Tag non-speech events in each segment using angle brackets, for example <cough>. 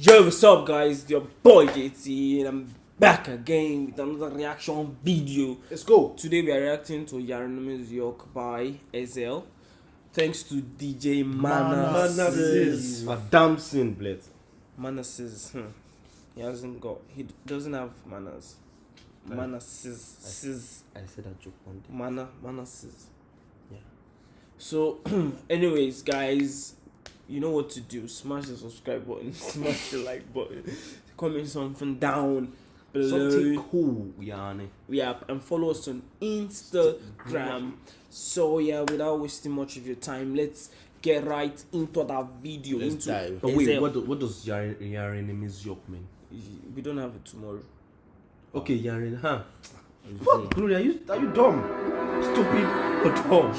Yo, what's up, guys? Your boy JT, and I'm back again with another reaction video. Let's go. Today we are reacting to Yaronimus York by Ezhel. Thanks to DJ. Manasis. Madame Sin, bled. Manasis. Hmm. He hasn't got. He doesn't have manners. Manasis. Sis. I said that joke one day. Mana. Manasis. Yeah. So, <clears throat> anyways, guys, you know what to do. Smash the subscribe button. <laughs> Smash the like button. Comment something down below. Something cool, Yanni. Yeah, and follow us on Instagram. So yeah, without wasting much of your time, let's get right into that video. Let's into dive. Oh, wait, what, do, what does Yaren Yarenemis York mean? we don't have it tomorrow. Okay, Yaren, huh? Fuck, Glory, are you, are you dumb? Stupid or dumb?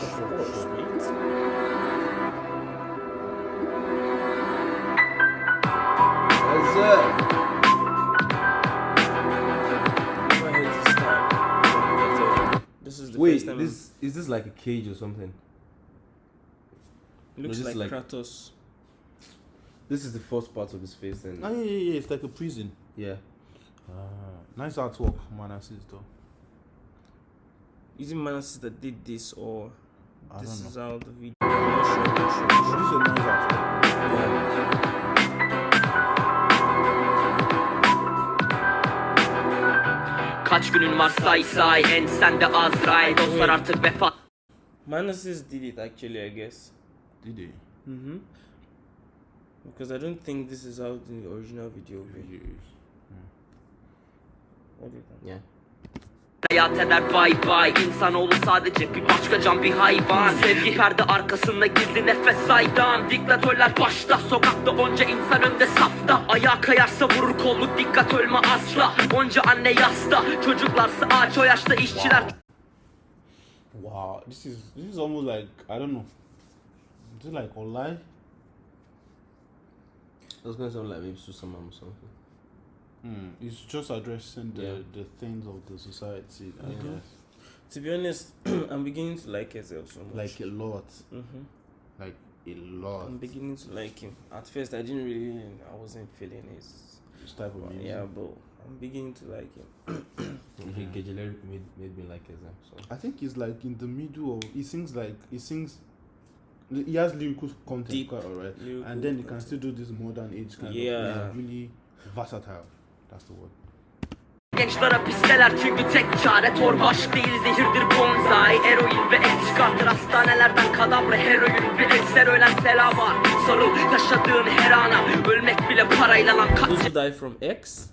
Of course, mate. That's it. Never heard this style from is the Wait, first time. this is this like a cage or something? it looks this like, like- Kratos. This is the first part of his face, and Ah, yeah, yeah, yeah. It's like a prison. yeah. Ah, nice artwork, Manasis though. Is it Manasis that did this or I this don't is know. how the video? Kaç günün var say say en sende Azrail Dostlar artık vefat sure. Manasis did it actually, I guess. Did they? Mm-hmm. Because I don't think this is how the original video will be. What do you think? Yeah. Hayat eder bay bay İnsanoğlu sadece bir başka can bir hayvan Sevgi perde arkasında gizli nefes saydan Diktatörler başta sokakta onca insan önde safta Ayağa kayarsa vurur kolluk dikkat ölme asla Onca anne yasta Çocuklarsa ağaç o yaşta işçiler Wow, this is this is almost like I don't know. Is it like online? That was gonna sound like maybe Susamam or something. Hmm. It's just addressing the Yeah. the things of the society. I Mhm. guess. To be honest, <clears throat> I'm beginning to like Ezhel so much. Like a lot. mm-hmm. Like a lot. I'm beginning to like him. At first, I didn't really, I wasn't feeling his. This type of music. Yeah, but I'm beginning to like him. <coughs> Okay, Gejeleri made, made me like Ezem, so. I think he's like in the middle of he sings like he sings he has lyrical content Deep quite alright. And then he can still do this modern age kind Yeah. of he's really versatile. That's the word. Gençler hapisteler çünkü tek çare torba. Aşk değil zehirdir bonsai Eroin ve eks çıkartır hastanelerden kadavra heroin Bir ekser. Ölen sela var. Sarıl yaşadığın her ana. Ölmek bile parayla lan. Kaç who die from X,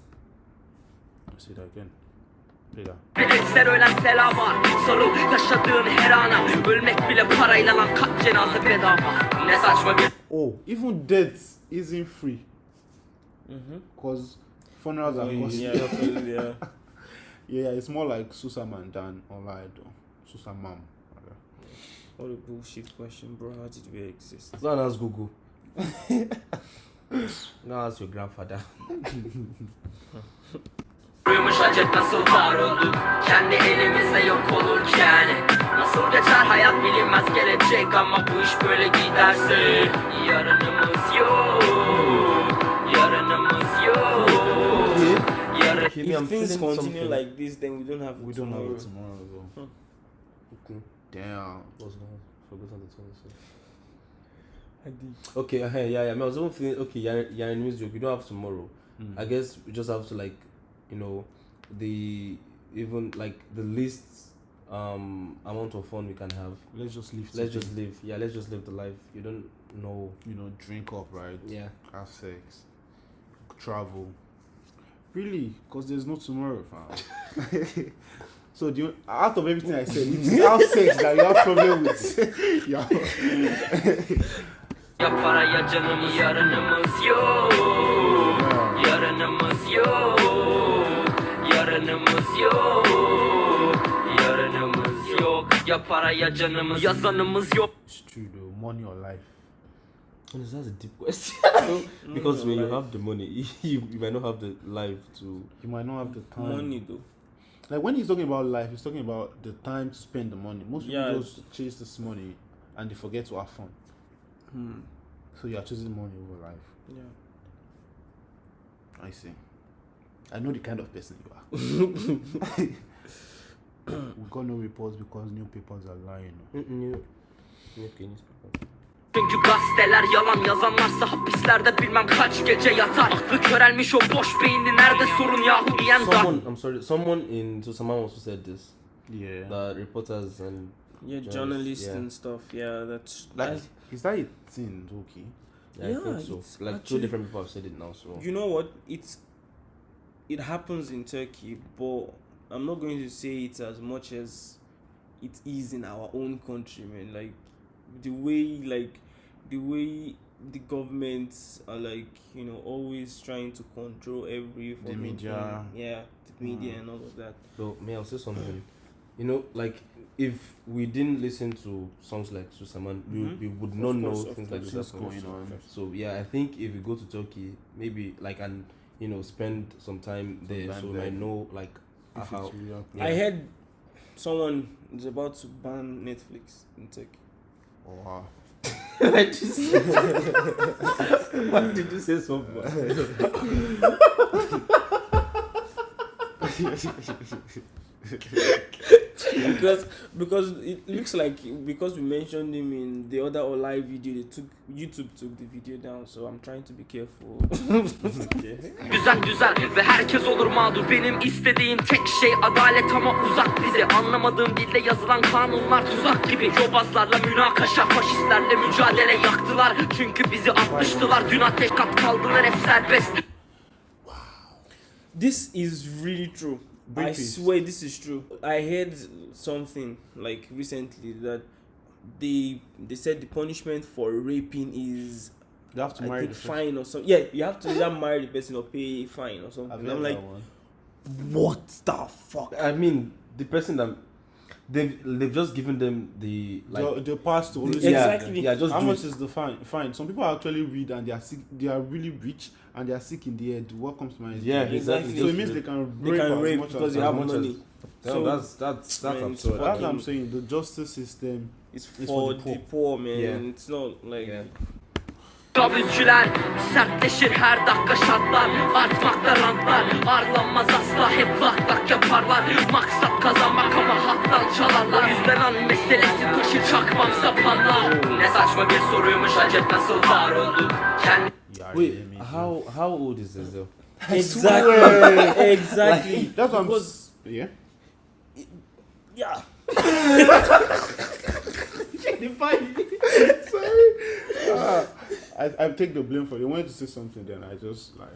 Let's see that again. Bir ekser ölen sela var. Sarıl yaşadığın her ana. Ölmek bile parayla lan. Kaç cenaze bedava? Ne saçma bir Oh, even death isn't free. mm-hmm. Cause funerals are costly. yeah, definitely, <laughs> yeah. yeah, it's more like Susaman than though. Susamam. What a bullshit question, bro. How did we exist? And ask Google. <laughs> Go ask your grandfather. <laughs> Duymuş acet nasıl var olduk Kendi elimizde yok olurken Nasıl geçer hayat bilinmez gelecek Ama bu iş böyle giderse Yarınımız yok Okay, me, I'm If things continue something. like this, then we don't have We it don't have tomorrow. it tomorrow though. Okay. Damn. What's that? Forgotten the tone. I did. Okay, uh, yeah, yeah. I, mean, I was even feeling okay. Yaren Yarenemis York, we don't have tomorrow. Mm. I guess we just have to like, you know, the even like the least um amount of fun we can have. Let's just leave. Let's today. just live. Yeah, let's just live the life. You don't know. you know drink up right. Yeah. Have sex. Travel. Really? Because there's no tomorrow, fam. <laughs> so do you out of everything I said, it's <laughs> have sex that you have problem with. <laughs> yeah. Ya para ya canımız Yarınımız yok Yarınımız yok Yarınımız yok Yarınımız yok Ya para ya canımız Yazanımız yok It's true though. Money or life. Honestly, that's a deep question. <laughs> because when you have the money, <laughs> you, you might not have the life to. You might not have the time. Money though. Like when he's talking about life, he's talking about the time to spend the money. Most people Yeah. just chase this money and they forget to have fun. Hmm. So you are choosing money over life. Yeah. I see. I know the kind of person you are. <laughs> we got no reports because newspapers are lying. New, new newspaper. Çünkü gazeteler yalan yazanlarsa hapislerde bilmem kaç gece yatar Aklı körelmiş o boş beyinli nerede sorun yahu diyen Someone, I'm sorry, someone in Susaman also said this. Yeah. That reporters and Yeah, Journalists, journalists yeah. and stuff. Yeah, that's like, that's- is that a thing, okay? yeah, Yeah, I think so. Like two actually- different people have said it now. So you know what it's it happens in turkey but i'm not going to say it as much as it is in our own country man like the way like the way the governments are like you know always trying to control every fucking media. thing. yeah the media Mm. and all of that So may I say something? You know, like if we didn't listen to songs like Susaman, we, Mhm. we would Of not know course, of things like course. this going on. So yeah, I think if we go to Turkey, maybe like and you know spend some time there, time so we there. might know like If how. really happening. i heard someone is about to ban netflix in turkey Oh, wow. <laughs> I just. <laughs> Why did you say so? <laughs> because because it looks like because we mentioned him in the other live video they took youtube took the video down so i'm trying to be careful. <laughs> Güzel güzel. Ve herkes olur mağdur. Benim istediğim tek şey adalet ama uzak bize. Anlamadığım dille yazılan kanunlar tuzak gibi. Yobazlarla münakaşa faşistlerle mücadele yaktılar. Çünkü bizi atmıştılar. Dün ateş kat kaldılar. Hep serbest. This is really true i British. swear this is true i heard something like recently that they they said the punishment for raping is You have to i marry think the person. fine or something yeah you have to either marry the person or pay a fine or something I've i'm like one. what the fuck I mean, the person that they've they've just given them the like. the, the past to always yeah, Exactly. Yeah, just How much it. is the fine? Fine. Some people actually read and they are sick. They are really rich and they are sick in the head. What comes to mind? is Yeah, exactly. So it means rape. they can they rape can as rape much because as they as have as- money No, So- that's that's that's Man, absurd. That's what I'm saying. The justice system. It's for, for the the poor man Yeah. it's not like Yeah. Kabulcüler sertleşir her dakika şartlar Artmakta rantlar Arlanmaz asla hep lak lak yaparlar Maksat kazanmak ama hattan çalarlar Yüzden an meselesi taşı çakmam sapanlar Ne saçma bir soruymuş acep nasıl var oldu Kendi Yeah, Wait, yeah, maybe. how how old is this though? <laughs> exactly <laughs> exactly That's what I'm. because s- Yeah. yeah <laughs> Ah, I, I take the blame for it. They wanted to say something, then I just like,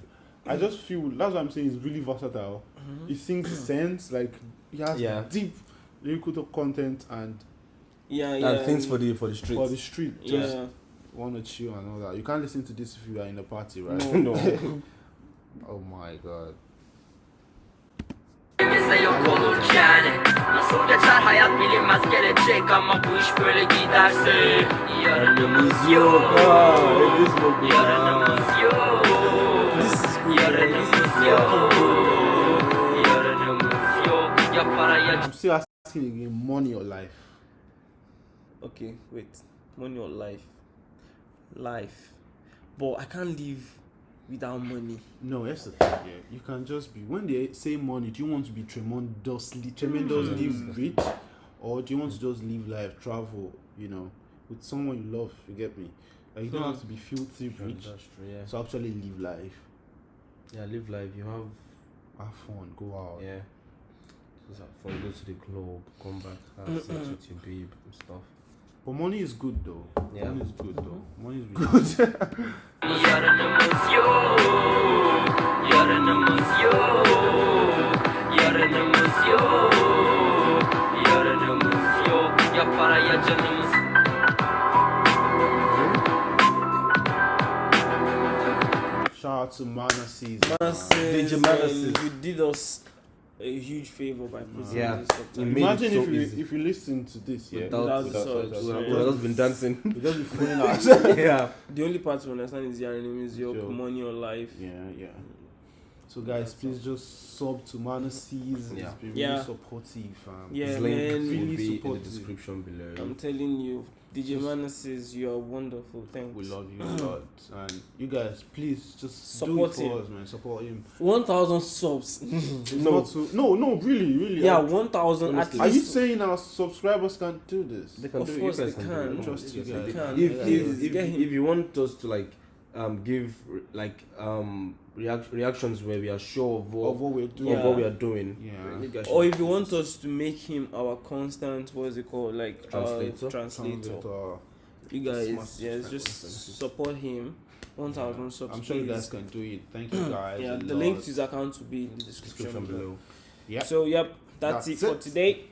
I just feel that's what I'm saying. It's really versatile. It sings sense, like it has Yeah. deep lyrical content and yeah yeah and things for the for the streets. for the street. Just yeah want to chill and all that. You can't listen to this if you are in a party, right? No. <laughs> no. Oh my god. Bize yok olurken Nasıl geçer hayat bilinmez gelecek Ama bu iş böyle giderse Yarınımız yok Yarınımız yok this is Yarınımız yok Yarınımız yok Ya para ya I'm still asking again, money or life? okay wait money or life life but i can't live without money No, that's the thing. Yeah, you can just be. When they say money, do you want to be tremendously, tremendously hmm. rich, or do you want to just live life, travel, you know, with someone you love? You get me? Like you don't hmm. have to be filthy rich That's true. Yeah. to actually live life, Yeah. Live life. You have have fun, go out. yeah. Have fun. Go to the club. Come back. Have sex <clears throat> with your babe and stuff. But money is good though. Yeah. Money is good though. Money is good. Yarınımız yok Yarınımız yok Yarınımız yok Yarınımız yok Ya para ya canımız Shout out to Manasseh. Manasseh, DJ Manasseh. man, you did us a huge favor by putting Yeah. this up You Imagine it so if you easy. if you listen to this, yeah, Without, Without without, subs, subs, We would have just been dancing. we just be <laughs> fooling out. yeah. the only part to understand is your name is your Sure. money or life Yeah, yeah. So guys, please just sub to Manasseh's. Yeah. It's been Yeah. really supportive. Um, Yeah, His link man. will Really be in the description below. i'm telling you DJ Mana says you are wonderful. Thanks. We love you a lot, <clears throat> and you guys, please just Support do it for him. us, man. Support him. One thousand subs. <laughs> No. so, no, no, really, really. Yeah, Are- one thousand at Honestly. Are you saying our subscribers can't do this? They can Of do course you guys they can. can. Trust you guys. they can. If, Yeah, if, if, if you want us to like um give like um react- reactions where we are sure of what, Of what we're doing. of Yeah. what we are doing, Yeah. Or if you want us to make him our constant, what is it called, like uh, Translator? translator. Translator. You guys, yes, subscribers, just thank support him. One thousand subs. I'm sure you guys can do it. Thank you <clears throat> guys. Yeah, the lot. link to his account will be in the description, description below. below. Yeah. So yep, that's, That's it for today.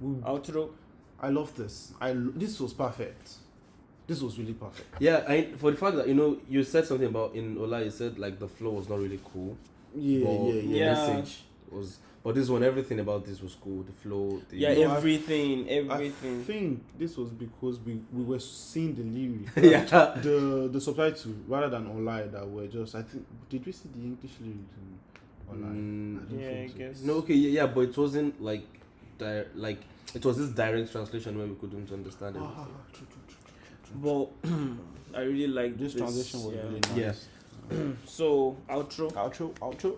We- Outro. I love this. I l- this was perfect. This was really perfect. Yeah, I for the fact that you know you said something about in Ola, you said like the flow was not really cool. Yeah, but yeah, the yeah. Yeah. message was. But this one, everything about this was cool. The flow, the Yeah, know, I- everything, I everything. think this was because we, we were seeing the lyrics. <laughs> yeah. the the subtitle rather than online that were just I think did we see the English lyrics in online? Mm, don't Yeah, I think so. guess. No, okay, yeah, yeah, but it wasn't like, di- like it was this direct translation where we couldn't understand Ah, everything. true, true. But <clears throat> I really like This this, translation was yeah. really nice. Yeah. <clears throat> So outro. Outro, outro.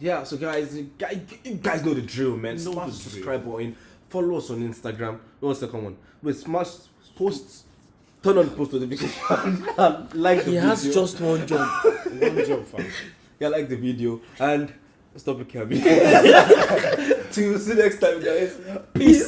Yeah, so guys, you guys, you guys know the drill, man. Know Smash the the drill. subscribe button. Follow us on Instagram. No, what's the common? Wait, smash Posts Turn on post notification. <laughs> and like the He video. has just one job. <laughs> one job, fam. yeah, like the video and stop it, Cabby. Till see you next time, guys. Peace.